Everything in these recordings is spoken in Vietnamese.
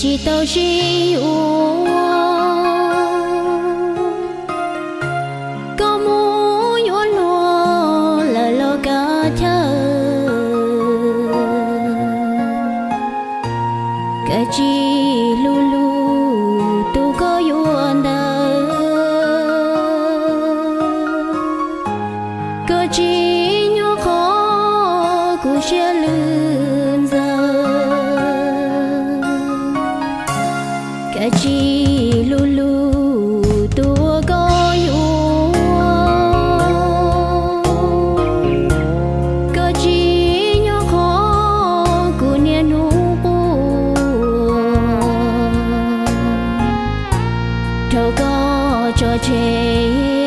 chỉ tao chỉ u có muốn yo lo là lo cả thơ cái chi lu lu tu có yo nơ cái chi nhỏ khó cũng sẽ lươn cái chi lu lu, tua có yêu cái chi nhỏ khó cũng nhẹ nu thâu có cho chê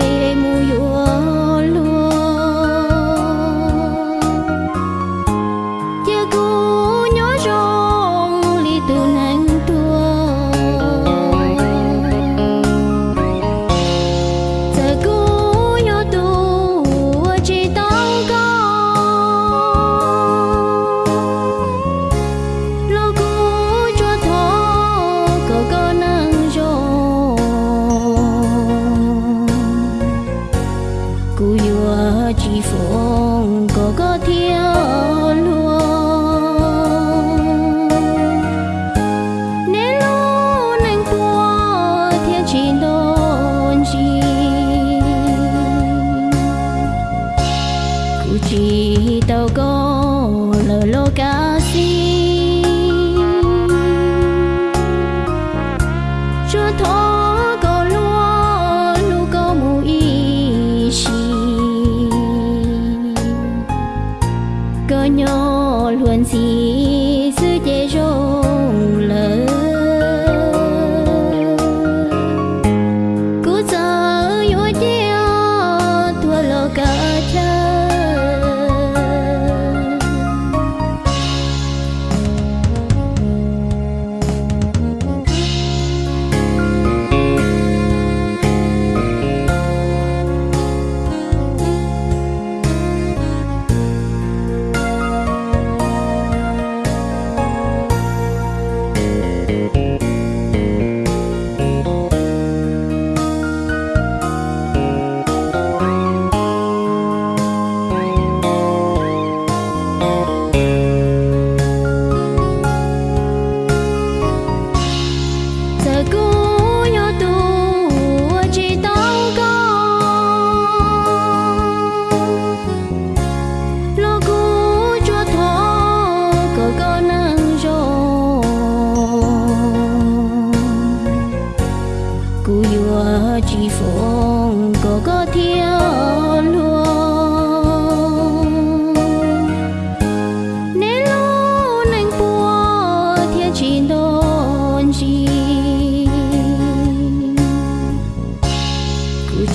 nhỏ luôn xin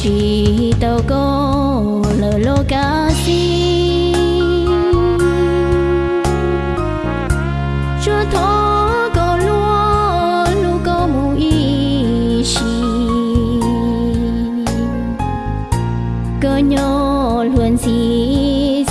chỉ tao có lỡ lô cá si chưa thó có lúa lúa có mù y xì có nhỏ luôn gì